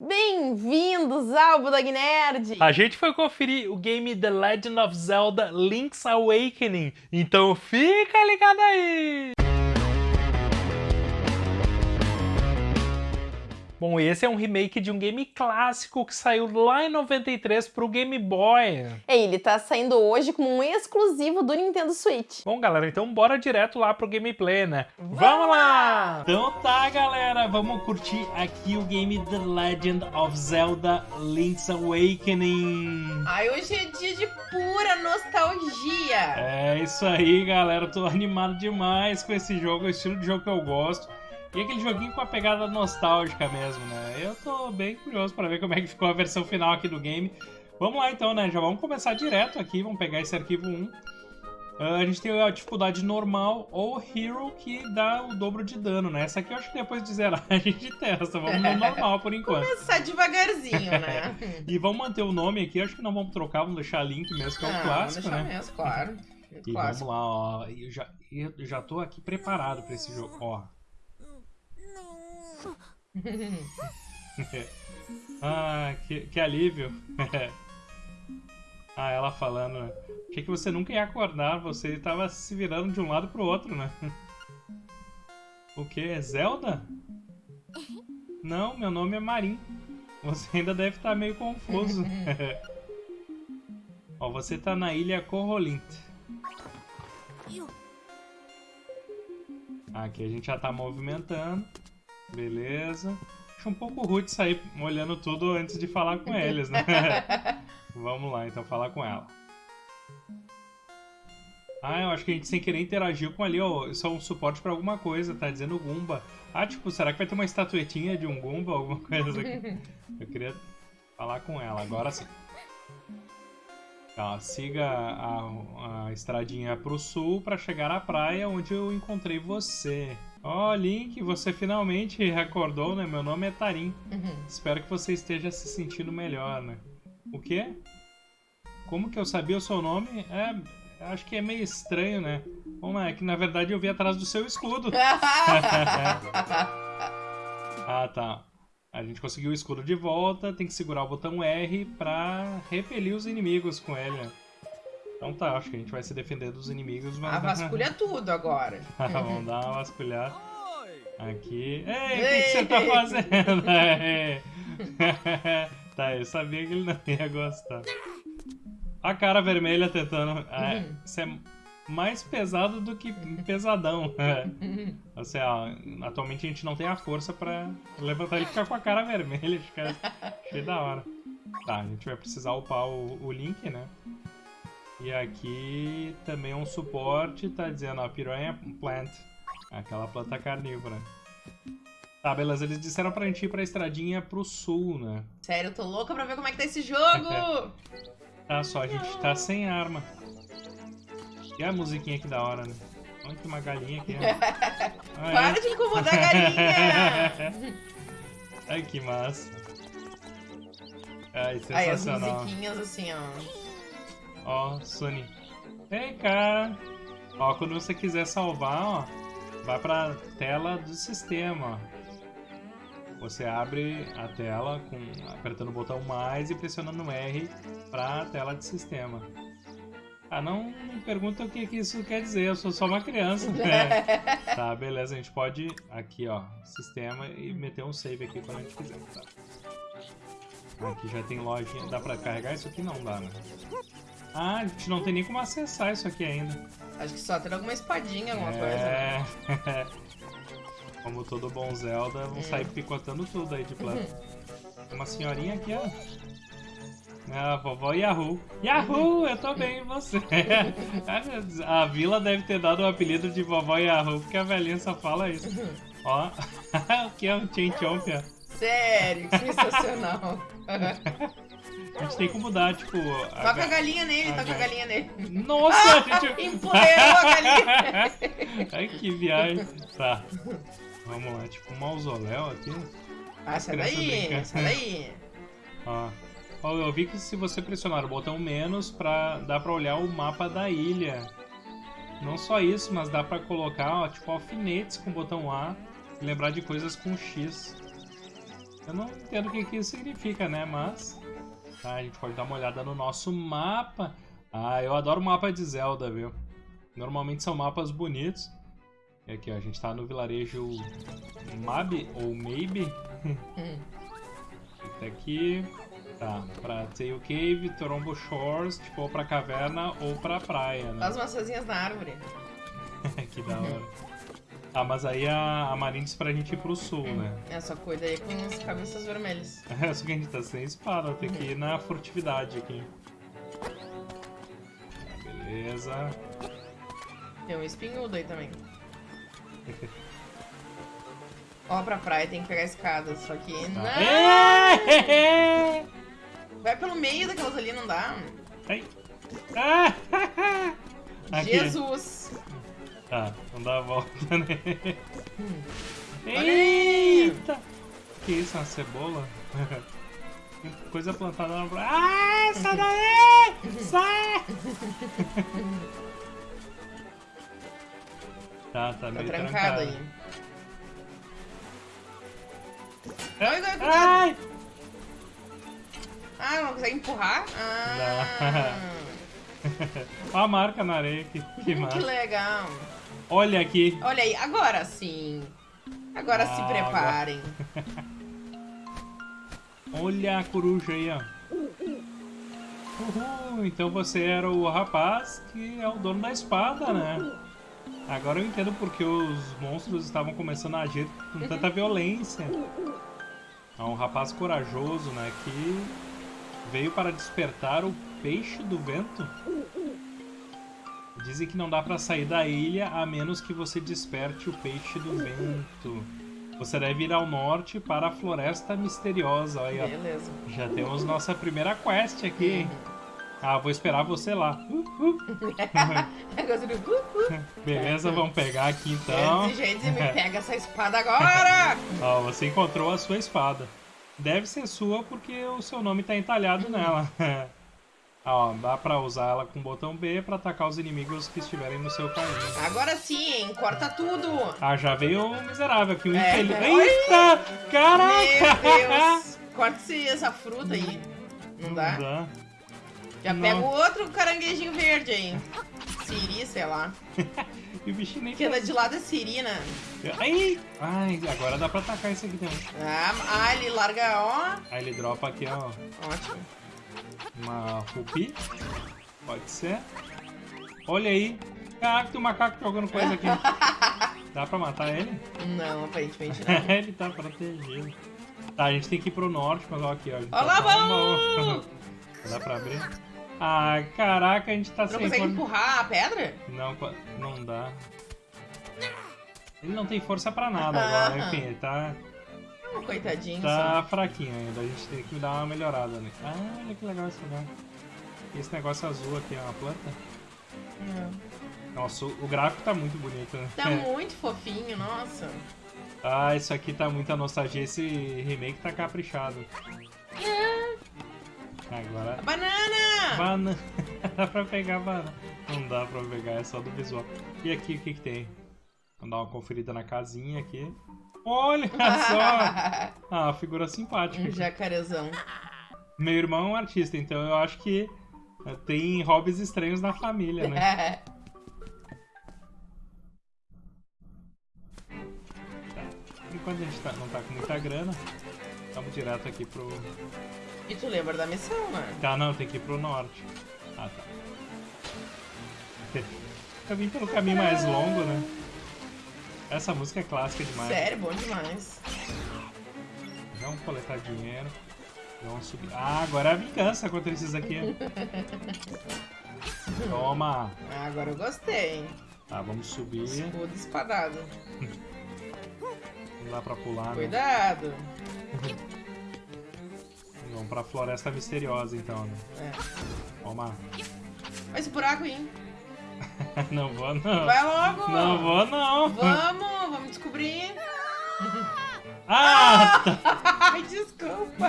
Bem-vindos ao Budog Nerd! A gente foi conferir o game The Legend of Zelda Link's Awakening, então fica ligado aí! Bom, esse é um remake de um game clássico que saiu lá em 93 pro Game Boy. É, ele tá saindo hoje como um exclusivo do Nintendo Switch. Bom, galera, então bora direto lá pro gameplay, né? Vamos lá! Então tá, galera, vamos curtir aqui o game The Legend of Zelda Link's Awakening. Ai, hoje é dia de pura nostalgia. É isso aí, galera, tô animado demais com esse jogo, é o estilo de jogo que eu gosto. E aquele joguinho com a pegada nostálgica mesmo, né? Eu tô bem curioso para ver como é que ficou a versão final aqui do game. Vamos lá então, né? Já vamos começar direto aqui, vamos pegar esse arquivo 1. Uh, ah, a gente tem a dificuldade normal ou Hero, que dá o dobro de dano, né? Essa aqui eu acho que depois de zerar a gente testa. Vamos no normal por enquanto. Começar devagarzinho, né? e vamos manter o nome aqui. Acho que não vamos trocar, vamos deixar Link mesmo, que é o ah, clássico, né? mesmo, claro. E vamos lá, ó. Eu já, eu já tô aqui preparado para esse jogo. Ó, ah, que, que alívio. ah, ela falando, né? Achei que você nunca ia acordar, você estava se virando de um lado pro outro, né? o que? Zelda? Não, meu nome é Marim. Você ainda deve estar meio confuso. Ó, você está na ilha Corrolint. Aqui a gente já está movimentando. Beleza. Acho um pouco rude sair olhando tudo antes de falar com eles, né? Vamos lá, então, falar com ela. Ah, eu acho que a gente sem querer interagiu com ali, ó. Isso é um suporte pra alguma coisa, tá dizendo Goomba. Ah, tipo, será que vai ter uma estatuetinha de um Goomba, alguma coisa aqui? Eu queria falar com ela, agora sim. Tá, siga a, a estradinha pro sul para chegar à praia onde eu encontrei você. Ó, oh, Link, você finalmente recordou, né? Meu nome é Tarim. Uhum. Espero que você esteja se sentindo melhor, né? O quê? Como que eu sabia o seu nome? É, acho que é meio estranho, né? Bom, é que na verdade eu vi atrás do seu escudo. ah, tá. A gente conseguiu o escudo de volta, tem que segurar o botão R pra repelir os inimigos com ele, né? Então tá, acho que a gente vai se defender dos inimigos. Mas... Ah, vasculha tudo agora. Vamos dar uma vasculhada. Aqui. Ei, o que, que, você tá fazendo? tá, eu sabia que ele não ia gostar. A cara vermelha tentando. É, isso é mais pesado do que pesadão. Ou seja, atualmente a gente não tem a força pra levantar ele e ficar com a cara vermelha. Fica cheio da hora. Tá, a gente vai precisar upar o, o Link, né? E aqui também um suporte, tá dizendo, ó, Piranha Plant. Aquela planta carnívora. Tá, beleza, eles disseram pra gente ir pra estradinha pro sul, né? Sério, eu tô louca pra ver como é que tá esse jogo! tá só, a gente tá sem arma. E a musiquinha que da hora, né? Olha que uma galinha aqui, ó. Para de incomodar a galinha! Ai, que massa. Ai, sensacional. Aí as musiquinhas assim, ó. Ó, Sunny. Ei, cara. Ó, quando você quiser salvar, ó, vai pra tela do sistema, ó. Você abre a tela com, apertando o botão mais e pressionando R pra tela de sistema. Ah, não, não pergunta o que, que isso quer dizer, eu sou só uma criança. Né? tá, beleza, a gente pode aqui, ó, sistema e meter um save aqui quando a gente quiser. Tá? Aqui já tem lojinha, dá pra carregar isso aqui? Não dá, né? Ah, a gente não tem nem como acessar isso aqui ainda. Acho que só tem alguma espadinha, alguma é... coisa. Como todo bom Zelda, vão sair hum. picotando tudo aí de plano. Tem uma senhorinha aqui, ó. Ah, vovó Yahoo. Yahoo, eu tô bem, e você? a vila deve ter dado o apelido de vovó Yahoo, porque a velhinha só fala isso. Ó, o que é um Chinchompia? Sério, que sensacional. A gente tem que mudar, tipo. A toca a galinha nele, a toca a galinha nele. Nossa, a gente. Empoleirou a galinha. Ai, que viagem. Tá. Vamos lá, tipo um mausoléu aqui. Ah, sai daí, sai daí. Ó. Ó, eu vi que se você pressionar o botão menos, pra, dá pra olhar o mapa da ilha. Não só isso, mas dá pra colocar, ó, tipo, alfinetes com o botão A e lembrar de coisas com X. Eu não entendo o que, que isso significa, né? Mas. Tá, a gente pode dar uma olhada no nosso mapa. Ah, eu adoro mapa de Zelda, viu? Normalmente são mapas bonitos. E aqui, ó, a gente tá no vilarejo Mab ou Maybe. Fica aqui. Tá, pra Tail Cave, Torombo Shores, tipo, ou pra caverna ou pra praia, né? As maçãzinhas na árvore. que da hora. Ah, mas aí a, a Marine disse pra gente ir pro sul, né? É, só cuida aí com as cabeças vermelhas. É, só que a gente tá sem espada, tem que ir na furtividade aqui. Tá, beleza. Tem um espinhudo aí também. Ó, pra praia tem que pegar a escada, só que não. É! Vai pelo meio daquelas ali, não dá? Ai. Ah! Jesus! Tá, não dá a volta, né? Eita! Que isso, uma cebola? Coisa plantada na... Ah, sai daí! Sai! tá, tá Tá meio trancado trancado. aí. Ai, ai. Ai! Ah, não consegue empurrar? Ah, Olha a marca na areia, que, que que legal. Olha aqui. Olha aí, agora sim. Agora se Ah, preparem. Olha a coruja aí, ó. Uhul, então você era o rapaz que é o dono da espada, né? Agora eu entendo porque os monstros estavam começando a agir com tanta violência. É um rapaz corajoso, né? Que veio para despertar o peixe do vento. Dizem que não dá pra sair da ilha a menos que você desperte o peixe do vento. Você deve ir ao norte para a Floresta Misteriosa. Olha, aí, ó. Beleza. já temos nossa primeira quest aqui, hein? Ah, vou esperar você lá. Uh, uh. Beleza, vamos pegar aqui então. Você me pega essa espada agora! Ó, você encontrou a sua espada. Deve ser sua porque o seu nome tá entalhado nela. Ó, dá pra usar ela com o botão B pra atacar os inimigos que estiverem no seu caminho. Agora sim, hein? Corta tudo! Ah, já veio o miserável aqui, o É. infeliz. Oi! Eita! Meu Caraca! Deus! Corta esse- essa fruta aí. Não dá? Não dá. Já Não. pega o outro caranguejinho verde aí. Siri, sei lá. E o bichinho nem Que anda de lado é Sirina. Ai! Ai, agora dá pra atacar esse aqui também. Ah, ah, ele larga, ó. Aí ele dropa aqui, ó, Ótimo. Uma rupi. Pode ser. Olha aí. Caraca, tem um macaco jogando coisa aqui. Dá pra matar ele? Não, aparentemente não. ele tá protegido. Tá, a gente tem que ir pro norte, mas ó aqui, ó. Olha tá lá, vamos! Dá pra abrir? Ah, caraca, a gente tá Não sem consegue força. empurrar a pedra? Não, não dá. Ele não tem força pra nada Ah. agora, enfim, ele tá, Oh, coitadinho. tá fraquinho ainda. A gente tem que dar uma melhorada nele. Ah, olha que legal esse lugar. Esse negócio azul aqui é uma planta? só. É. Nossa, o gráfico tá muito bonito, né? Tá muito fofinho, nossa. Ah, isso aqui tá muita nostalgia. Esse remake tá caprichado. Agora. Banana! Banana. dá pra pegar banana. Não dá pra pegar, é só do visual. E aqui, o que que tem? Vamos dar uma conferida na casinha aqui. Olha só! Ah, figura simpática. um jacarezão. Meu irmão é um artista, então eu acho que tem hobbies estranhos na família, né? Enquanto a gente tá- não tá com muita grana, vamos direto aqui pro... e tu lembra da missão, né? Tá, não, tem que ir pro norte. Ah, tá. Eu vim pelo caminho mais longo, né? Essa música é clássica demais. Sério, bom demais. Vamos coletar dinheiro. Vamos subir. Ah, agora é a vingança contra esses aqui. Toma! Ah, agora eu gostei. Tá, vamos subir. Escudo espadado. Não dá pra pular, né? Cuidado. Vamos pra floresta misteriosa, então, né? É. Toma. Olha esse buraco aí. Não vou, não. Vai logo. Não vou, não. Vamos, vamos descobrir. Ah! tá. Ai, desculpa.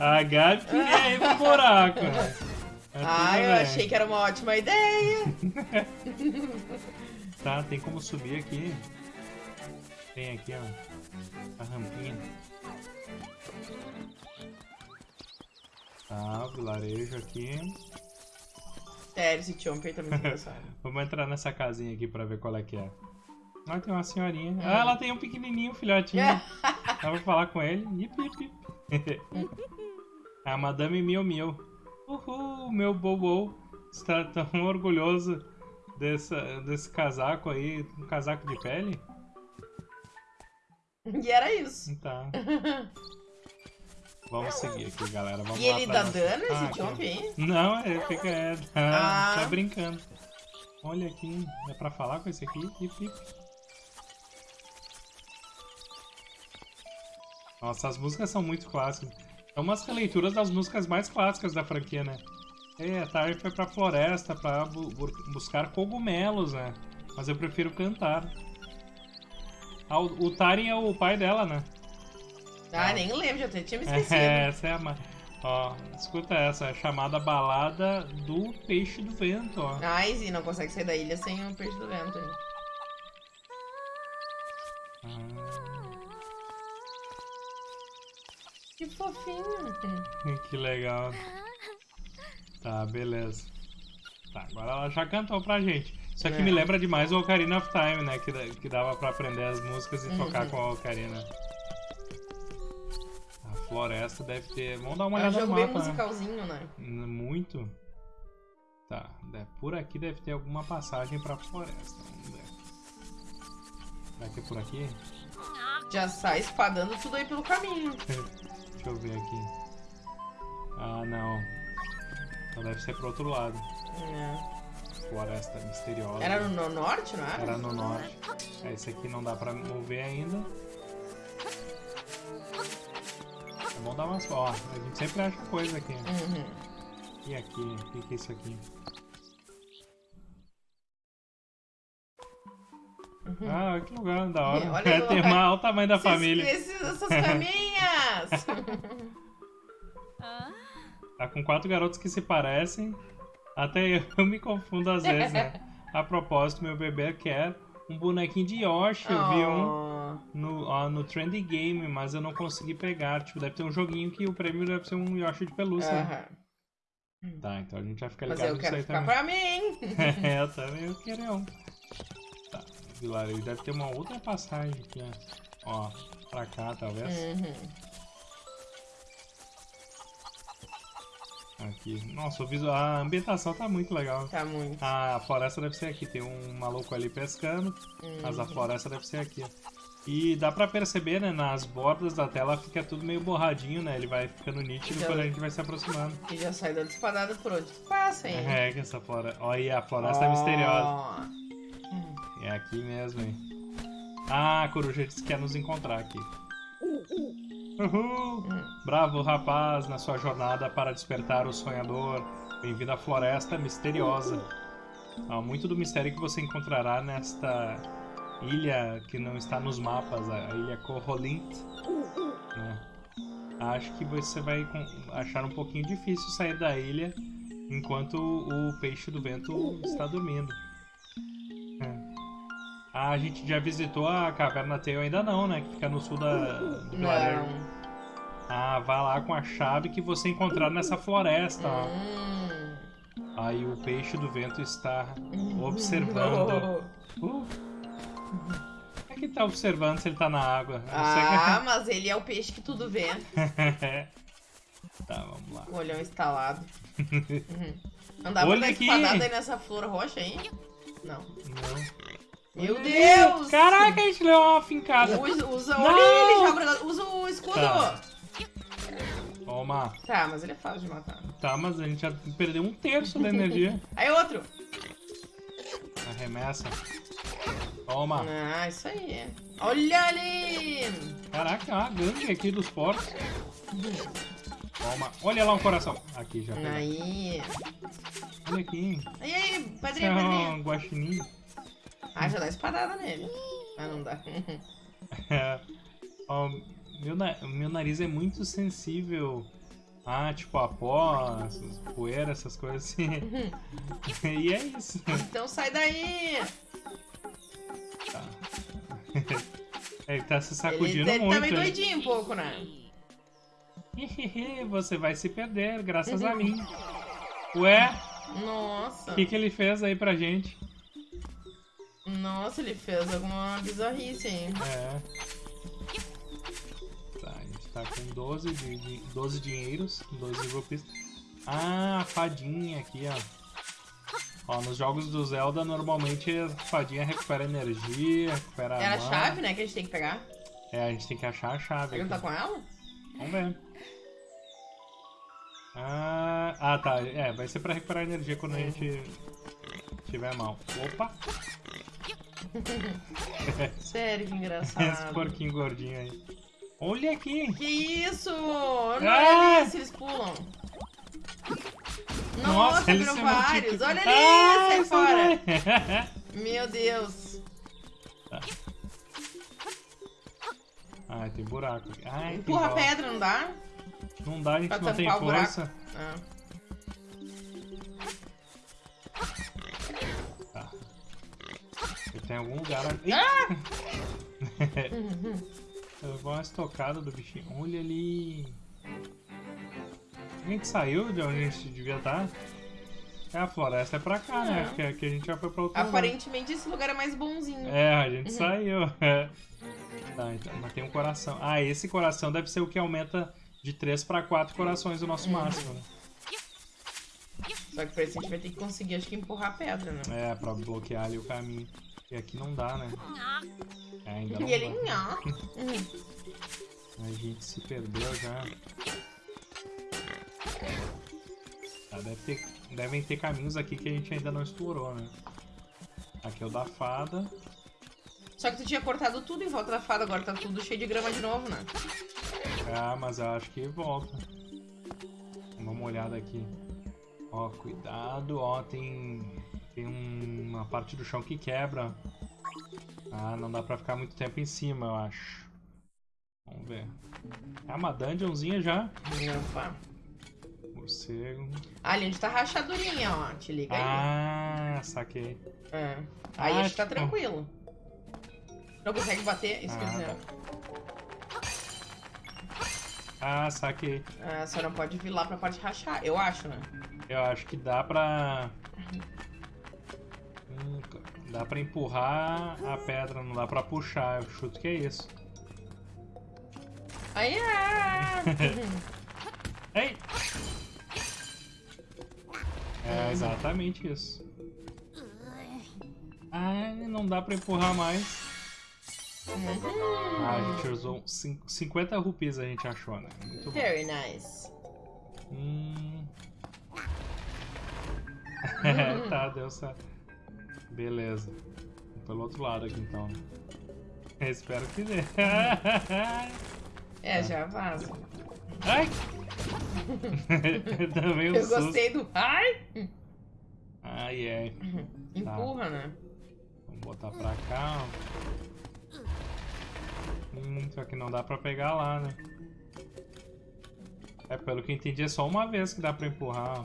A queria ir pro buraco. Ah, tudo eu bem. achei que era uma ótima ideia. Tá, tem como subir aqui. Tem aqui, ó. A rampinha. Tá, vilarejo aqui. Sério, esse Chomp aí tá muito engraçado. Vamos entrar nessa casinha aqui pra ver qual é que é. Ah, tem uma senhorinha. Ah, ela tem um pequenininho, filhotinho. Dá pra falar com ele. Ip, ip, ip. a Madame Mio Mio. Uhul, meu bobo. Está tão orgulhoso desse, desse casaco aí. Um casaco de pele? E era isso. Tá. Vamos seguir aqui, galera. Vamos E ele dá dano, esse Ah, Chomp aqui. aí? Não, ele fica é, tá, Ah. tá brincando. Olha aqui, é pra falar com esse aqui? Ip, ip. Nossa, as músicas são muito clássicas. São umas releituras das músicas mais clássicas da franquia, né? É, a Tari foi pra floresta pra bu- bu- buscar cogumelos, né? Mas eu prefiro cantar. Ah, o, o é o pai dela, né? Ah, nem lembro, já tinha me esquecido. É, essa é a. ma- Ó, escuta essa, é chamada Balada do Peixe do Vento, ó. Ai, Zi, não consegue sair da ilha sem o peixe do vento. hein? Ah, Que fofinho. que legal. Tá, beleza. Tá, agora ela já cantou pra gente. Isso aqui É. me lembra demais o Ocarina of Time, né? Que, que dava pra aprender as músicas e tocar Uhum. com a Ocarina. Floresta deve ter. Vamos dar uma É um olhada no jogo bem musicalzinho, né? N- Muito. Tá, por aqui deve ter alguma passagem pra floresta. Vamos ver. Será que é por aqui? Já sai espadando tudo aí pelo caminho. Deixa eu ver aqui. Ah, não. Então deve ser pro outro lado. É. Floresta misteriosa. Era no, no norte, não era? Era no norte. É, Esse aqui não dá pra mover ainda. É bom dar umas. Ó, a gente sempre acha coisa aqui. Uhum. E aqui? O que, que é isso aqui? Ah, que lugar da hora. Uhum. Olha olha- uma, olha o tamanho da família. essas caminhas! Tá com quatro garotos que se parecem. Até eu me confundo às vezes, né? A propósito, meu bebê quer um bonequinho de Yoshi. Eu vi um Oh. no, ó, no Trendy Game, mas eu não consegui pegar. Tipo, deve ter um joguinho que o prêmio deve ser um Yoshi de pelúcia. né? Aham. Tá, então a gente vai ficar Mas ligado eu nisso quero aí ficar também. pra mim. é, eu também eu quero um. Tá, vilarejo deve ter uma outra passagem aqui, ó. Ó, pra cá talvez. Uhum. Aqui. Nossa, o visual, a ambientação tá muito legal. Tá muito. A floresta deve ser aqui, tem um maluco ali pescando, mas a Uhum. floresta deve ser aqui. E dá pra perceber, né, nas bordas da tela fica tudo meio borradinho, né? Ele vai ficando nítido quando a gente vai se aproximando. E já sai dando espadada por onde tu passa, hein? É, que essa floresta... Olha aí, a floresta é misteriosa. É aqui mesmo, hein? Ah, a coruja disse que quer nos encontrar aqui. Uhul! Bravo, rapaz, na sua jornada para despertar o sonhador. Bem-vindo à floresta misteriosa. Há muito do mistério que você encontrará nesta ilha que não está nos mapas, a ilha Corrolint. né? Acho que você vai achar um pouquinho difícil sair da ilha enquanto o peixe do vento está dormindo. É. Ah, a gente já visitou a caverna Tail ainda não, né? Que fica no sul da, do vilarejo. Ah, vá lá com a chave que você encontrar nessa floresta, ó. Hum. Aí o peixe do vento está observando. Uh. É que tá observando se ele tá na água? Ah, mas ele é o peixe que tudo vê. que- tá, vamos lá. O olhão instalado. Uhum. Não dá Olha pra dar aqui. espadada aí nessa flor roxa aí? Não. Não. Meu. Deus! Caraca, a gente leu uma fincada. Usa, usa, Não! olha ele, já usa o escudo! Tá. Toma. Tá, mas ele é fácil de matar. Tá, mas a gente já perdeu um terço da energia. Aí outro! Arremessa. Toma. Ah, isso aí. Olha ali! Caraca, uma gangue aqui dos porcos. Toma. Olha lá um coração. Aqui já pegou. Aí. Olha aqui. Aí, aí, Isso padrinho, é padrinho. um guaxinim. Ah, já dá espadada nele. Ah, não dá. É. Ó, meu, meu nariz é muito sensível a, tipo, a pó, poeira, essas coisas assim. e é isso. então sai daí! Tá. Ele tá se sacudindo ele, ele muito. tá meio doidinho um pouco, né? Você vai se perder, graças a mim. Ué, Nossa. o que, que ele fez aí pra gente? Nossa, ele fez alguma bizarrice aí. É. Tá, a gente tá com 12, de, de, 12 dinheiros, 12 rupees. Ah, a fadinha aqui, ó. Ó, nos jogos do Zelda, normalmente a fadinha recupera energia, recupera Era a chave, né, que a gente tem que pegar. É, a gente tem que achar a chave. Ele não tá com ela? Vamos ver. Ah, ah, tá. É, vai ser pra recuperar energia quando a gente tiver mal. Opa! Sério, que Esse engraçado. porquinho gordinho aí. Olha aqui! Que isso? Olha Ah! ali se eles pulam. Nossa, eles viram se vários. Olha ali, Ah, sai fora. Meu Deus. Ai, tem buraco aqui. Ai, Empurra a pedra, não dá? Não dá, a gente pra não tem força. Ah. Tem algum lugar ali. Ah! Eu vou uma estocada do bichinho. Olha ali. A gente saiu de onde a gente devia estar? É, a floresta é pra cá, né? É. Que, que a gente já foi pra outro lugar. Aparentemente esse lugar é mais bonzinho. É, a gente Uhum. saiu. É. Tá, então, mas tem um coração. Ah, esse coração deve ser o que aumenta de 3 pra 4 corações o nosso máximo, né? Só que pra isso a gente vai ter que conseguir, acho que, empurrar a pedra, né? É, pra bloquear ali o caminho. E aqui não dá, né? É, ainda não E ele, dá. A gente se perdeu já. Deve ter, devem ter caminhos aqui que a gente ainda não explorou, né? Aqui é o da fada. Só que tu tinha cortado tudo em volta da fada, agora tá tudo cheio de grama de novo, né? Ah, mas eu acho que volta. Vamos uma olhada aqui. Ó, cuidado, ó, tem, tem um- uma parte do chão que quebra. Ah, não dá pra ficar muito tempo em cima, eu acho. Vamos ver. É uma dungeonzinha já. Opa. Morcego. Ali onde tá rachadurinha, ó. Te liga aí. Ah, saquei. É. Aí Ah, acho que tá tipo- tranquilo. Não consegue bater, isso Ah, dizer. Ah, saquei. É, só não pode vir lá pra parte rachar, eu acho, né? Eu acho que dá pra... Dá pra empurrar a pedra, não dá pra puxar. Eu chuto que é isso. Aí é. Ei! É exatamente isso. Ah, não dá pra empurrar mais. Uhum. Ah, a gente usou cin- 50 rupias a gente achou, né? Muito bom. Very nice. Hum. tá, deu certo. Beleza. Pelo outro lado aqui então. Espero que dê. É, já vaza. Ai! Também um Eu susto. gostei do. Ai! Ai, ai. Empurra, né? Vamos botar pra cá, ó. Hum, só que não dá pra pegar lá, né? É, pelo que eu entendi, é só uma vez que dá pra empurrar. ó.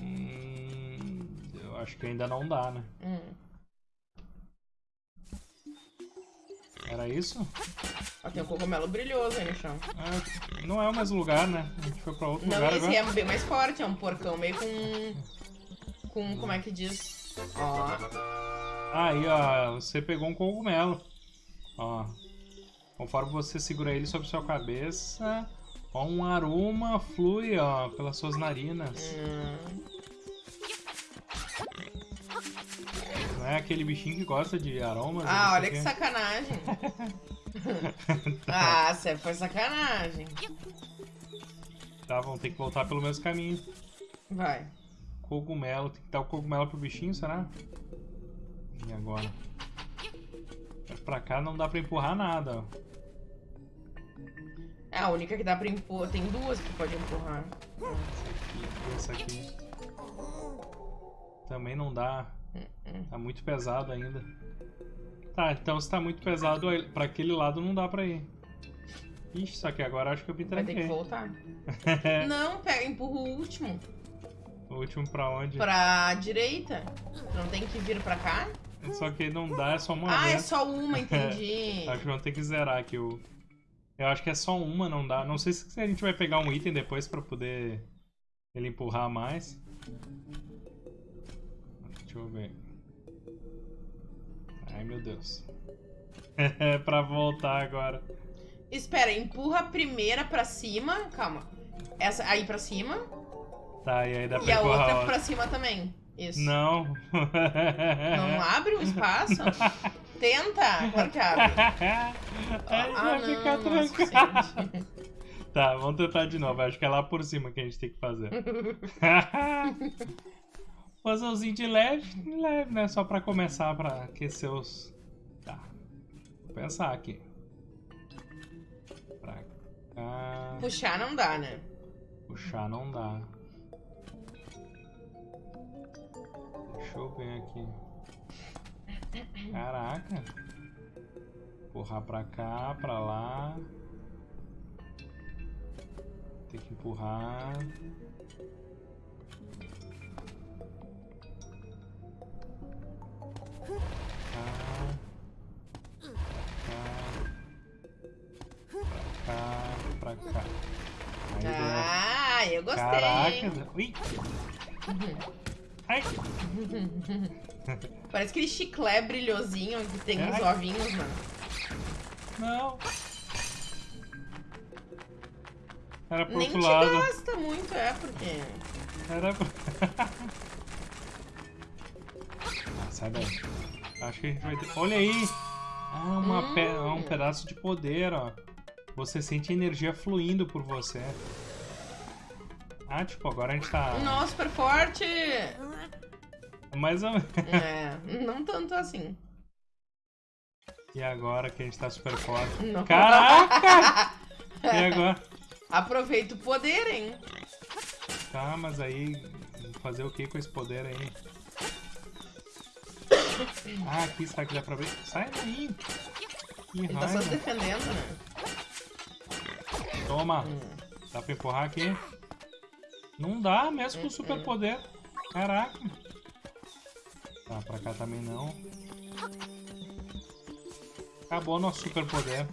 Hum, eu acho que ainda não dá, né? Hum. Era isso? Ó, tem um cogumelo brilhoso aí no chão. Ah, não é o mesmo lugar, né? A gente foi pra outro Não, lugar esse agora. é bem mais forte, é um porcão meio com. Com. Como é que diz? Ó. Aí, ó, você pegou um cogumelo. Ó. Conforme você segura ele sobre sua cabeça, ó, um aroma flui, ó, pelas suas narinas. Hum. É aquele bichinho que gosta de aromas? Ah, olha que sacanagem. ah, você foi sacanagem. Tá, vamos ter que voltar pelo mesmo caminho. Vai. Cogumelo, tem que dar o cogumelo pro bichinho, será? E agora? Mas Pra cá não dá pra empurrar nada, ó. É a única que dá pra empurrar. Tem duas que pode empurrar. Essa aqui, essa aqui. Também não dá. Tá muito pesado ainda. Tá, então se tá muito pesado, pra aquele lado não dá pra ir. Ixi, só que agora acho que eu me Vai ter que tranquei. voltar. Não, pega, empurra o último. o último pra onde? Pra direita. Não tem que vir pra cá? Só que não dá, é só uma Ah, é vez. só uma, entendi. Acho que vamos ter que zerar aqui o... Eu acho que é só uma, não dá. Não sei se a gente vai pegar um item depois pra poder ele empurrar mais. Deixa eu ver. Ai, meu Deus. É pra voltar agora. Espera, empurra a primeira pra cima. Calma. Essa aí pra cima. Tá, e aí dá E pra a empurrar outra a outra. pra cima também. Isso. Não. Não abre o espaço? Tenta! Claro que abre. Ah, vai ficar é. Tá, vamos tentar de novo. Acho que é lá por cima que a gente tem que fazer. Puzzlezinho de leve, de leve, né? Só pra começar, pra aquecer os... Tá. Vou pensar aqui. Pra cá... Puxar não dá, né? Puxar não dá. Deixa eu ver aqui. Caraca. Empurrar pra cá, pra lá. Tem que empurrar. Pra cá. Aí deu. Ah, eu gostei. Caraca. Ui. Ai. Parece aquele chiclé brilhosinho que tem uns Ai. ovinhos, mano. Não. Era pro Nem outro te lado. gasta muito, é, porque. Era pro... sai daí. Acho que a gente vai ter... Olha aí! Ah, uma pe... ah, um Hum. pedaço de poder, ó. Você sente energia fluindo por você. Ah, tipo, agora a gente tá... Nossa, super forte! Mais ou menos. É, não tanto assim. E agora que a gente tá super forte. Não. Caraca! E agora? Aproveita o poder, hein? Tá, mas aí... Fazer o que com esse poder aí? Ah, aqui, será que dá pra ver? Sai daí! Que Ele tá só se raiva! defendendo, né? Toma! Hum. Dá pra empurrar aqui? Não dá, mesmo com Hum, super poder. Caraca! Tá, pra cá também não. Acabou nosso super poder.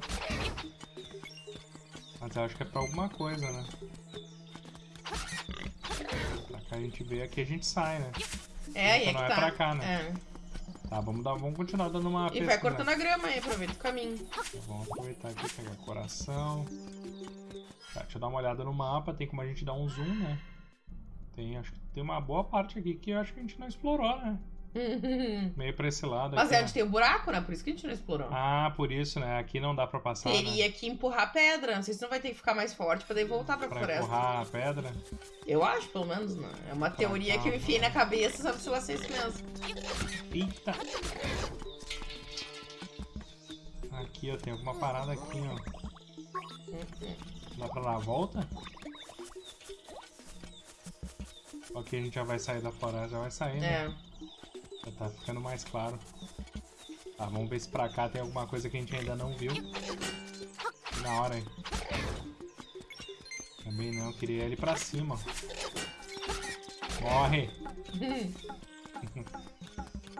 Mas eu acho que é pra alguma coisa, né? Pra cá a gente veio, aqui a gente sai, né? É, aí é Então que não é tá. pra cá, né? É. Tá, vamos, dar, vamos continuar dando uma E vai cortando a grama aí, aproveita o caminho. Vamos aproveitar aqui, pegar coração. Tá, deixa eu dar uma olhada no mapa, tem como a gente dar um zoom, né? Tem, acho que tem uma boa parte aqui que eu acho que a gente não explorou, né? Meio pra esse lado Mas aqui, é né? onde tem o buraco, né? Por isso que a gente não explorou. Ah, por isso, né? Aqui não dá pra passar, né? Teria que empurrar a pedra. Não sei se não vai ter que ficar mais forte pra daí voltar pra Pra floresta. empurrar a pedra. Eu acho, pelo menos, né? É uma teoria que eu enfiei na cabeça, sabe se vai ser isso mesmo. Eita! Aqui, ó, tem alguma parada aqui, ó. Dá pra dar a volta? Ok, a gente já vai sair da floresta, já vai sair, né? É. Já tá ficando mais claro. Tá, vamos ver se pra cá tem alguma coisa que a gente ainda não viu. Na hora, hein? Também não, queria ele pra cima. Morre!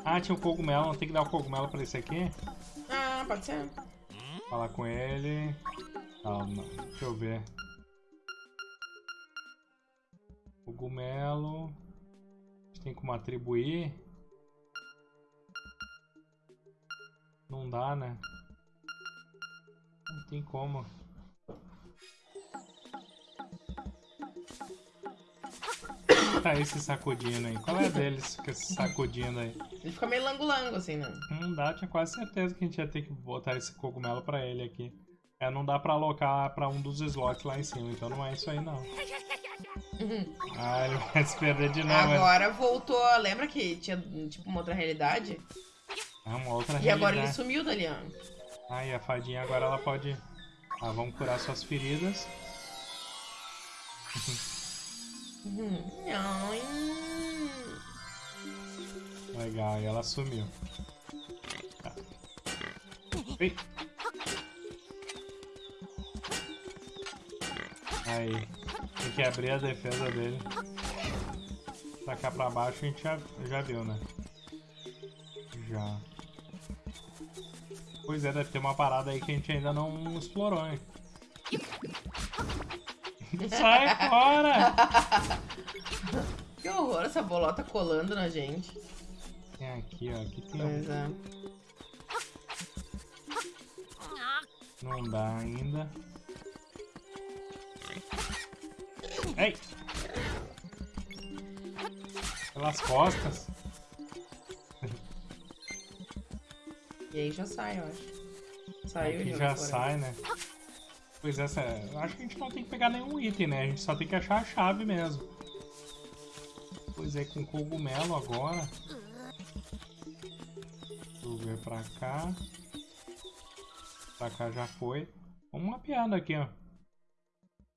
Ah, tinha o cogumelo, não tem que dar o cogumelo pra esse aqui? Ah, pode ser. Falar com ele. Calma, deixa eu ver. Cogumelo. A gente tem como atribuir. Não dá, né? Não tem como. Tá esse sacudindo aí. Qual é deles que esse sacudindo aí? Ele fica meio lango-lango, assim, né? Não dá, tinha quase certeza que a gente ia ter que botar esse cogumelo pra ele aqui. É, não dá pra alocar pra um dos slots lá em cima, então não é isso aí não. Ah, ele vai se perder de novo. é. Agora voltou. Lembra que tinha tipo uma outra realidade? É uma outra E agora ele sumiu dali, ó. Ah, e a fadinha agora ela pode... Ah, vamos curar suas feridas. Ai. Legal, e ela sumiu. Tá. Ei. Aí, tem que abrir a defesa dele. Pra cá pra baixo a gente já, já viu, né? Já. Pois é, deve ter uma parada aí que a gente ainda não explorou, hein? Sai fora! Que horror essa bolota colando na gente. Tem aqui, ó. Aqui tem Pois um... é. Não dá ainda. Ei! Pelas costas. E aí já sai, eu acho. Saiu Aqui jogo já sai, né? Pois essa, eu acho que a gente não tem que pegar nenhum item, né? A gente só tem que achar a chave mesmo. Pois é, com cogumelo agora. Deixa eu ver pra cá. Pra cá já foi. Vamos mapeando aqui, ó.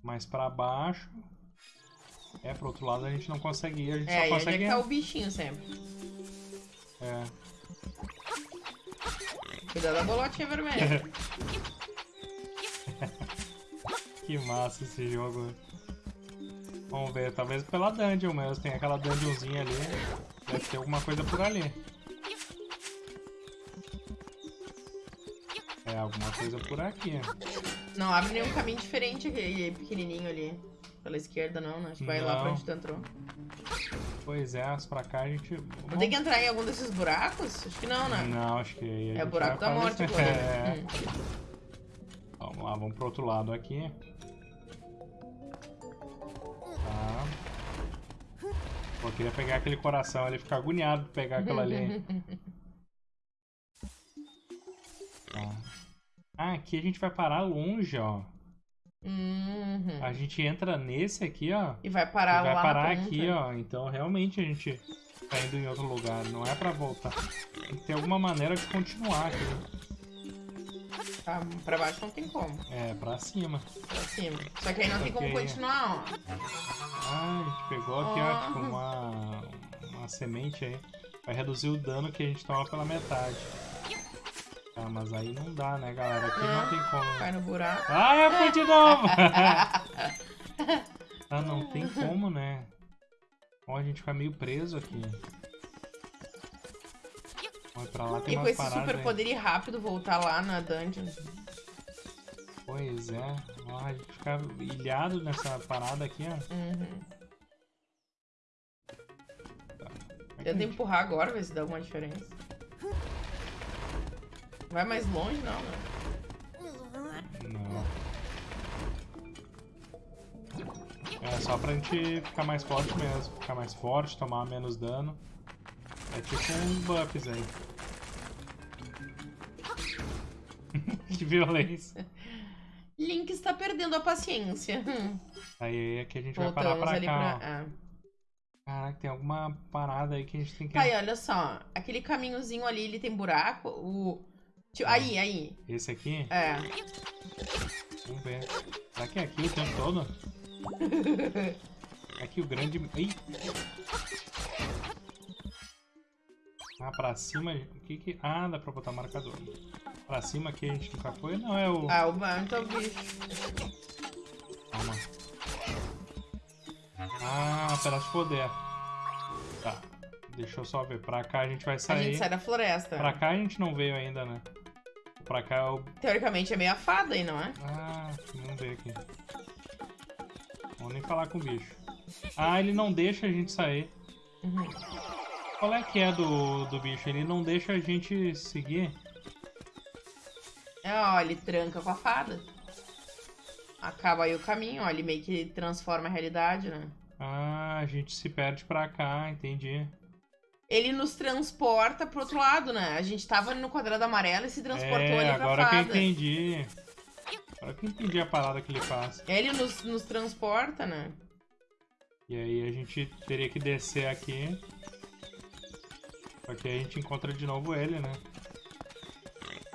Mais pra baixo. É, pro outro lado a gente não consegue ir, a gente É, só e onde é consegue... que tá o bichinho sempre. É. Cuidado da bolotinha vermelha. Que massa esse jogo. Vamos ver, talvez pela dungeon mesmo. Tem aquela dungeonzinha ali. Deve ter alguma coisa por ali. É, alguma coisa por aqui. Não abre nenhum caminho diferente aquele pequenininho ali. Pela esquerda não, né? Acho que vai lá pra Não. onde tu entrou. Pois é, as pra cá a gente... Não tem que entrar em algum desses buracos? Acho que não, né? Não, acho que... É o buraco da morte aparecer. agora. É. né? Hum. Vamos lá, vamos pro outro lado aqui. Tá. Pô, eu queria pegar aquele coração ali, ficar agoniado de pegar aquilo ali. Tá. Ah, aqui a gente vai parar longe, ó. Uhum. A gente entra nesse aqui, ó. E vai E parar vai lá parar na ponta. aqui, ó. Então realmente a gente tá indo em outro lugar. Não é pra voltar. Tem que ter alguma maneira de continuar aqui. Tá, pra baixo não tem como. É, pra cima. Pra cima. Só que aí não tem como continuar, ó. Ah, a gente pegou aqui, ó, tipo, uma, uma semente aí. Vai reduzir o dano que a gente toma pela metade. Ah, mas aí não dá, né, galera? Aqui não tem como. Cai no buraco. Ah, eu fui de novo! ah, não tem como, né? Ó, a gente fica meio preso aqui. Olha, pra lá tem E com esse super poder ir rápido voltar lá na dungeon. Pois é. Ó, a gente fica ilhado nessa parada aqui, ó. Uhum. É a Tenta gente- empurrar agora, ver se dá alguma diferença. Vai mais longe, não, né? Não. É só pra gente ficar mais forte mesmo. Ficar mais forte, tomar menos dano. É tipo uns buffs aí. que violência. Link está perdendo a paciência. Hum. Aí é que a gente vai parar pra cá. pra. Ah. Caraca, tem alguma parada aí que a gente tem que. Tá aí, olha só. Aquele caminhozinho ali, ele tem buraco. O. Ah. Aí, aí. Esse aqui? É. Vamos ver. Será que é aqui o tempo todo? Aqui o grande. Ih! Ah, pra cima. O que que. Ah, dá pra botar marcador. Pra cima aqui a gente nunca foi? Não, é o. Ah, o banho tá o bicho. Calma. Ah, pedaço de poder. Tá. Deixa eu só ver. Pra cá a gente vai A sair. gente sai da floresta. Pra cá a gente não veio ainda, né? Pra cá é o. Teoricamente é meio afada aí, não é? Ah, vamos ver aqui. Vamos nem falar com o bicho. Ah, ele não deixa a gente sair. Uhum. Qual é que é do, do bicho? Ele não deixa a gente seguir? É, ó, ele tranca com a fada. Acaba aí o caminho, ó. Ele meio que transforma a realidade, né? Ah, a gente se perde pra cá, entendi. Ele nos transporta pro outro lado, né? A gente tava no quadrado amarelo e se transportou é, ali pra agora que eu entendi. Agora que eu entendi a parada que ele faz. Ele nos, nos transporta, né? E aí a gente teria que descer aqui. Só que aí a gente encontra de novo ele, né?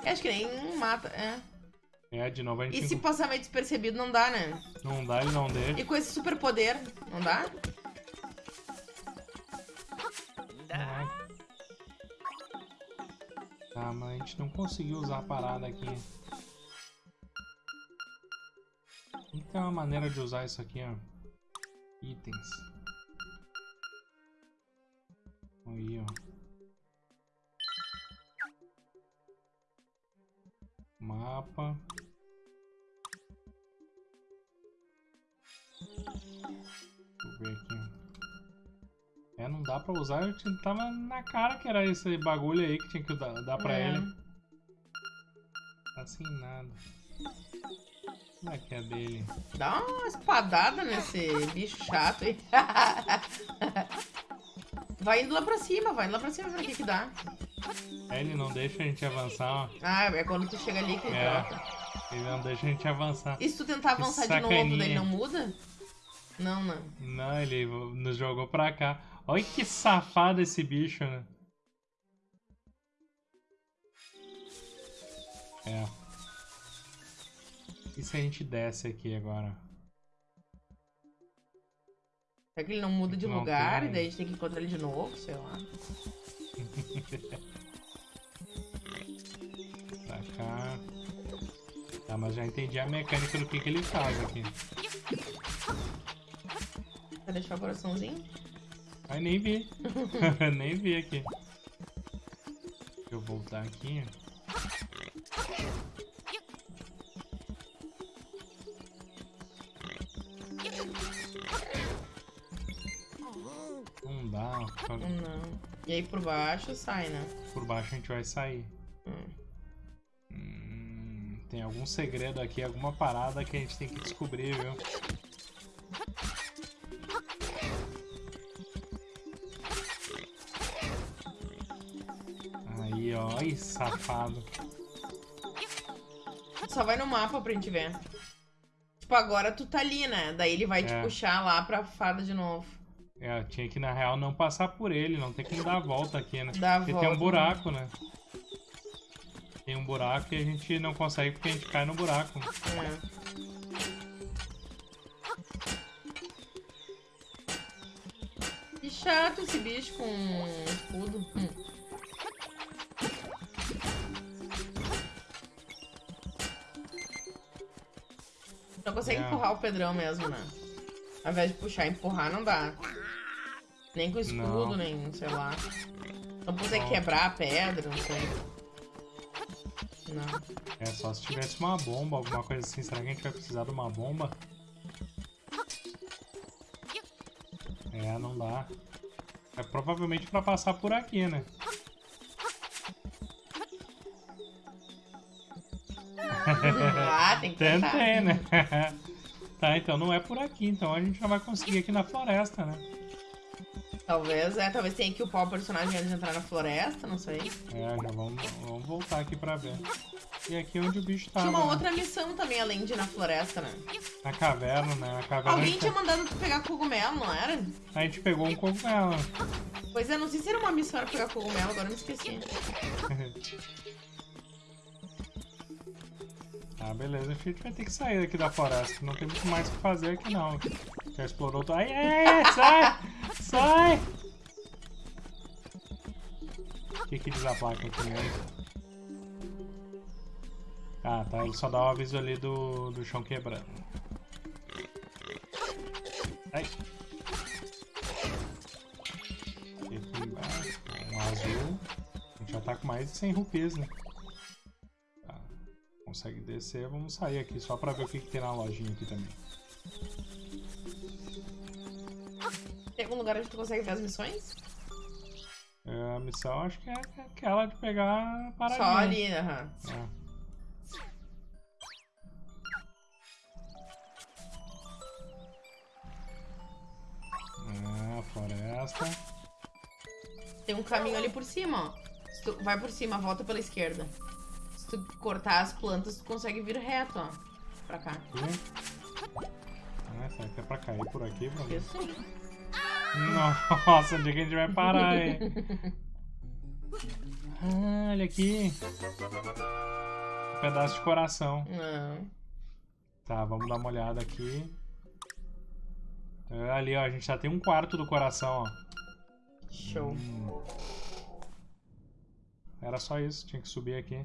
Eu acho que nem mata, é. É, de novo a gente E se encontra... passar meio despercebido, não dá, né? Não dá, ele não deixa. E com esse super poder, não dá? tá? Mas a gente não conseguiu usar a parada aqui. Então a uma maneira de usar isso aqui, ó. Itens. Aí, ó. Mapa. Deixa eu ver aqui, é, não dá pra usar, eu tava na cara que era esse bagulho aí que tinha que dar, dar pra É. ele. Tá sem nada. Como é que é dele? Dá uma espadada nesse bicho chato aí. Vai indo lá pra cima, vai indo lá pra cima o que que dá. É, Ele não deixa a gente avançar, ó. Ah, é quando tu chega ali que ele É. troca. Ele não deixa a gente avançar. E se tu tentar avançar de novo, daí não muda? Não, não. Não, ele nos jogou pra cá. Olha que safado esse bicho, né? É. E se a gente desce aqui agora? Será que ele não muda de Não lugar tem. e daí a gente tem que encontrar ele de novo? Sei lá. Pra cá. Tá, mas já entendi a mecânica do que, que ele faz aqui. Vai deixar o coraçãozinho? Ai, nem vi. nem vi aqui. Deixa eu voltar aqui. Não dá. só Não. E aí por baixo sai, né? Por baixo a gente vai sair. Hum. Hum, tem algum segredo aqui, alguma parada que a gente tem que descobrir, viu? Safado. Só vai no mapa pra gente ver. Tipo, agora tu tá ali, né? Daí ele vai te É. puxar lá pra fada de novo. É, tinha que na real não passar por ele, não tem que dar a volta aqui, né? Dá Porque volta. tem um buraco, né? Tem um buraco e a gente não consegue porque a gente cai no buraco. É. Que chato esse bicho com escudo. Hum. Não consegue empurrar o Pedrão mesmo, né? Ao invés de puxar e empurrar, não dá. Nem com escudo, Não. nem sei lá. Não consegue quebrar a pedra, não sei. Não. É só se tivesse uma bomba, alguma coisa assim. Será que a gente vai precisar de uma bomba? É, não dá. É provavelmente pra passar por aqui, né? tem que tentar. Tentei, né? tá, então não é por aqui. Então a gente já vai conseguir aqui na floresta, né? Talvez, é, talvez tenha que upar o personagem antes de entrar na floresta, não sei. É, já vamos, vamos voltar aqui pra ver. E aqui onde o bicho tava. Tinha uma né? outra missão também, além de ir na floresta, né? Na caverna, né? Na caverna Alguém tinha mandado tu pegar cogumelo, não era? a gente pegou um cogumelo. Pois é, não sei se era uma missão era pegar cogumelo, agora eu me esqueci. Ah, beleza. A gente vai ter que sair daqui da floresta. Não tem muito mais o que fazer aqui, não. Já explorou. Ai, ai, ai, sai! Sai! O que que diz a placa aqui mesmo? Ah, tá. Ele só dá o aviso ali do, do chão quebrando. Ai. Aqui embaixo. Um azul. A gente já tá com mais de 100 rupias, né? Consegue descer. Vamos sair aqui só pra ver o que, que tem na lojinha aqui também. Tem algum lugar onde tu consegue ver as missões? É, a missão acho que é aquela de pegar paradinha. Só ali, aham. É. Ah, floresta. Tem um caminho ali por cima, ó. Vai por cima, volta pela esquerda. Se tu cortar as plantas, tu consegue vir reto, ó. Pra cá. Aqui. Ah, será que é pra cair por aqui, mano? Isso aí. Nossa, onde é que a gente vai parar, hein? Ah, olha aqui. Um pedaço de coração. Não. Tá, vamos dar uma olhada aqui. É, ali, ó, a gente já tem um quarto do coração, ó. Show. Hum. Era só isso, tinha que subir aqui.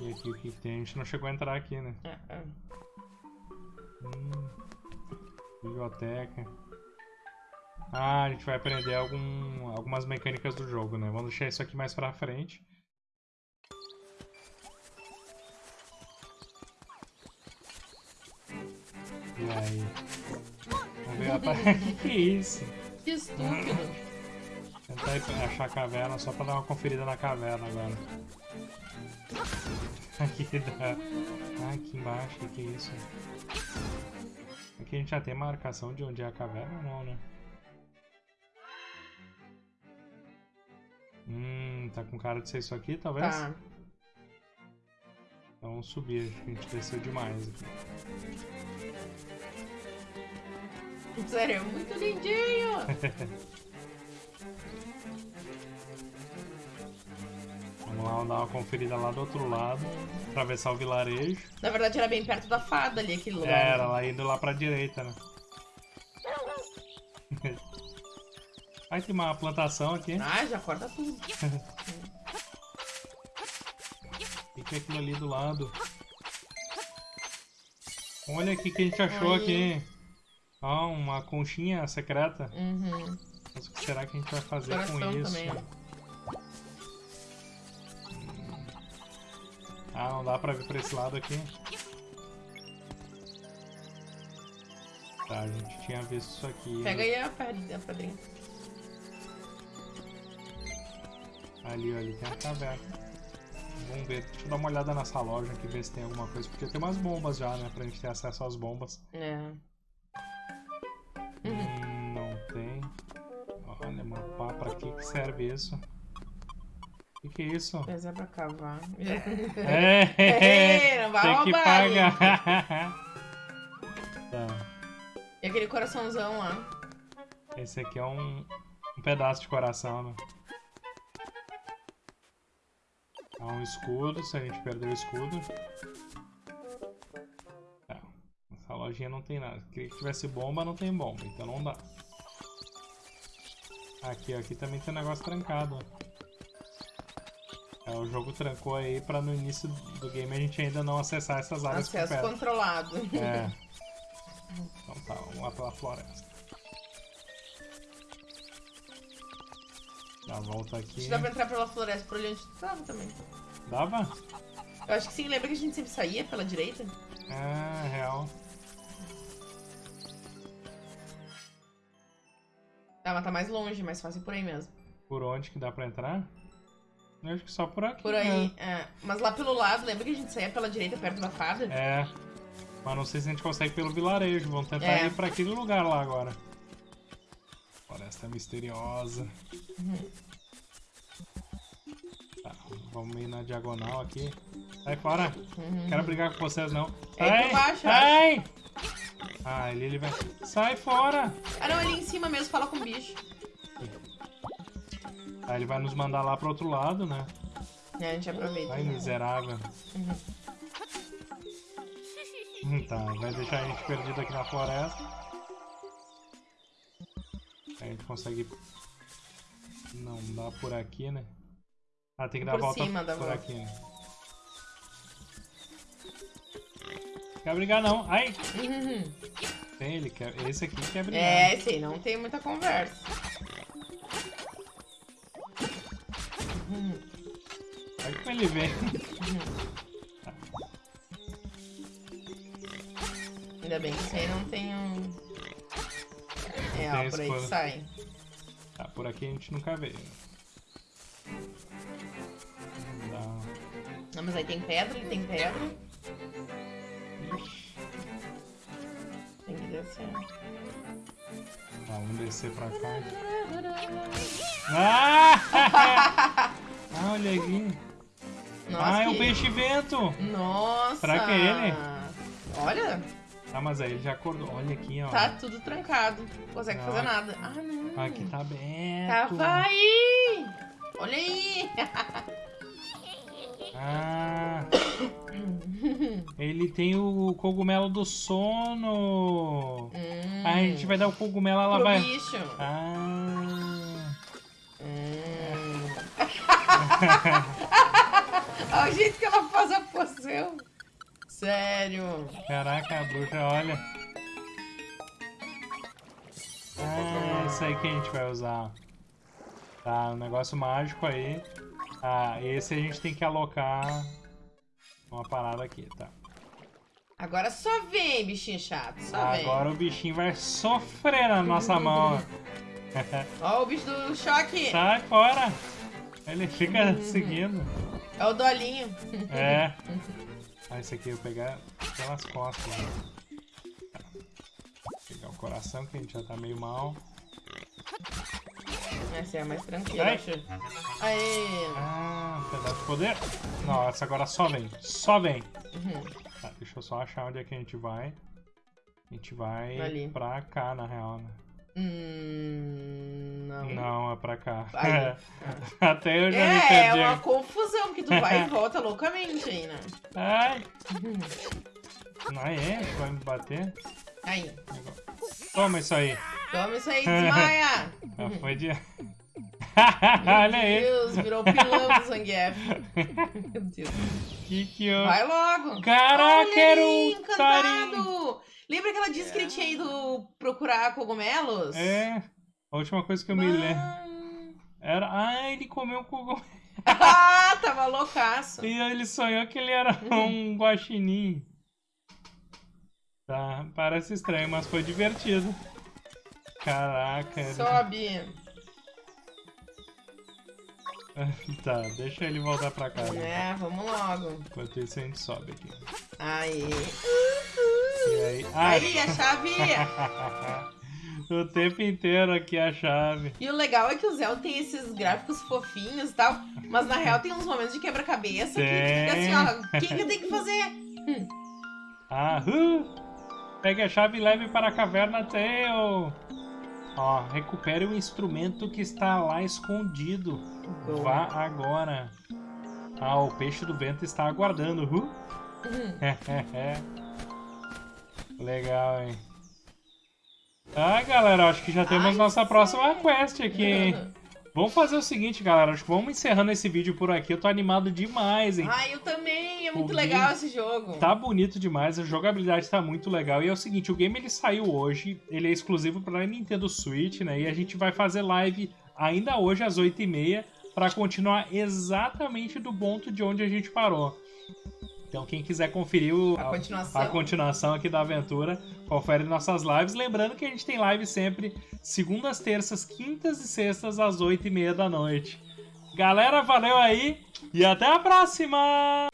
E aqui o que tem? A gente não chegou a entrar aqui, né? Ah, ah. Hum. Biblioteca. Ah, a gente vai aprender algum, algumas mecânicas do jogo, né? Vamos deixar isso aqui mais pra frente. E aí? Vamos ver a... que que é isso? Que estúpido. Tentar achar a caverna só pra dar uma conferida na caverna agora. Aqui dá. Ah, aqui embaixo, o que é isso? Aqui a gente já tem marcação de onde é a caverna ou não, né? Hum, tá com cara de ser isso aqui, talvez? Tá. Então vamos subir, que a gente desceu demais aqui. Sério, é muito lindinho. Vamos lá, dar uma conferida lá do outro lado, atravessar o vilarejo. Na verdade era bem perto da fada ali, aquele lugar. Era, lá indo lá pra direita, né? Aí tem uma plantação aqui. Ah, já corta tudo. O que é aquilo ali do lado? Olha o que a gente achou Aí. aqui. Ó, uma conchinha secreta. Uhum. Mas o que será que a gente vai fazer Coração com isso? também, Ah, não dá pra vir pra esse lado aqui. Tá, a gente tinha visto isso aqui. Pega aí a pedra- a pedrinha. Ali, ali tem a caverna. Vamos ver, deixa eu dar uma olhada nessa loja aqui, ver se tem alguma coisa. Podia ter umas bombas já, né? Pra gente ter acesso às bombas. É. Hum, não tem. Olha, mapar, pra que que serve isso? Que que é isso? Pesar pra cavar. É, não vai tem que roubar, pagar. tá, E aquele coraçãozão lá. esse aqui é um, um pedaço de coração, né? Há um escudo, se a gente perder o escudo. Tá, essa lojinha não tem nada. Queria que tivesse bomba, não tem bomba, então não dá. Aqui, ó, aqui também tem um negócio trancado. ó. É, o jogo trancou aí pra no início do game a gente ainda não acessar essas áreas Acesso controlado. É. Então tá, vamos lá pela floresta. Dá a volta aqui. Dá pra entrar pela floresta por onde tava também. Dava? Eu acho que sim, lembra que a gente sempre saía pela direita? É, real. Tá, mas tá mais longe, mais fácil por aí mesmo. Por onde que dá pra entrar? Eu acho que só por aqui. Por aí, é. Mas lá pelo lado, lembra que a gente saía pela direita perto da fada? né? É. Mas não sei se a gente consegue pelo vilarejo. Vamos tentar É. ir pra aquele lugar lá agora. Floresta misteriosa. Uhum. Tá, vamos ir na diagonal aqui. Sai fora. Uhum. Quero brigar com vocês, não. É Sai! Sai! Ah, ali ele vai. Sai fora! Ah não, ali em cima mesmo, fala com o bicho. Aí ele vai nos mandar lá pro outro lado, né? É, a gente aproveita. Ai, miserável. Uhum. Hum, Tá, vai deixar a gente perdido aqui na floresta. Aí a gente consegue. Não dá por aqui, né? Ah, tem que dar a Por volta cima por volta. aqui, né? Quer brigar não? Ai! Uhum. Tem, ele quer. Esse aqui quer brigar. É, esse aí não tem muita conversa. Olha como ele vem. Ainda bem que esse aí não tem um. É, ó, por aí que sai. Tá, por aqui a gente nunca veio. Não. Não, mas aí tem pedra, ele tem pedra. Ixi. Tem que descer. Tá, vamos descer pra cá. Ah! ah, olha aqui. Nossa, ah, é que... um peixe-vento. Nossa! Será que é ele? Olha, Ah, mas aí ele já acordou. Olha aqui, ó. tá tudo trancado. Não consegue Ah. fazer nada. Ah, não. Aqui tá aberto. Tava aí! Olha aí! Ah. Ele tem o cogumelo do sono. Hum, Aí a gente vai dar o cogumelo, ela pro vai. bicho. Ah. Olha o jeito que ela faz a poção. Sério. Caraca, a bruxa, olha. Ah, esse aí que a gente vai usar. Tá, um negócio mágico aí. Ah, esse a gente tem que alocar uma parada aqui, tá? Agora só vem, bichinho chato, só vem. Agora o bichinho vai sofrer na nossa mão. Ó o bicho do choque. Sai fora. Ele fica seguindo. É o dolinho. É. Ah, esse aqui eu vou pegar pelas costas. Né? Pegar o coração, que a gente já tá meio mal. Essa é a mais tranquila, Ai. Aê. Ah, pedaço de poder. Nossa, agora só vem. Só vem. Uhum. Tá, deixa eu só achar onde é que a gente vai. A gente vai Ali. pra cá, na real, né? Hum, não. Não, é pra cá. Aí. Até eu já me É, é perdi. uma confusão, porque tu vai e volta loucamente aí, né? Ai! Não é? Vai me bater? Aí. Toma isso aí. Toma isso aí, desmaia. Ah, foi de... Olha Meu aí. Deus, virou pilão do Zangief. Meu Deus. Que que eu... Vai logo. Caraca, era um tarim. Lembra que ela disse que ele tinha ido procurar cogumelos? É. A última coisa que eu me lembro. Ah. Era... Ah, ele comeu um cogumelo. Ah, tava loucaço. E ele sonhou que ele era um guaxinim. Tá, parece estranho, mas foi divertido. Caraca. Sobe. Tá, deixa ele voltar pra casa. É, vamos logo. Enquanto isso a gente sobe aqui. Aí. Aí... Aí, a chave. o tempo inteiro aqui a chave. E o legal é que o Zelda tem esses gráficos fofinhos e tal, mas na real tem uns momentos de quebra-cabeça que fica assim, ó, o que, que eu tenho que fazer? Ah, uh, pegue a chave e leve para a caverna Tail. Ó, recupere o instrumento que está lá escondido. Vá agora. Ah, o peixe do vento está aguardando. Uh. Uhum. Legal, hein? Ah, galera, acho que já temos Ai, nossa próxima quest aqui, hein? Vamos fazer o seguinte, galera. Acho que vamos encerrando esse vídeo por aqui. Eu tô animado demais, hein? Ai, eu também, é muito O legal game esse jogo. Tá bonito demais, a jogabilidade tá muito legal. E é o seguinte, o game ele saiu hoje, ele é exclusivo para Nintendo Switch, né? E a gente vai fazer live ainda hoje às 8h30 para continuar exatamente do ponto de onde a gente parou. Então quem quiser conferir o- A continuação. a continuação aqui da aventura, confere nossas lives. Lembrando que a gente tem live sempre segundas, terças, quintas e sextas às 8h30 da noite. Galera, valeu aí e até a próxima!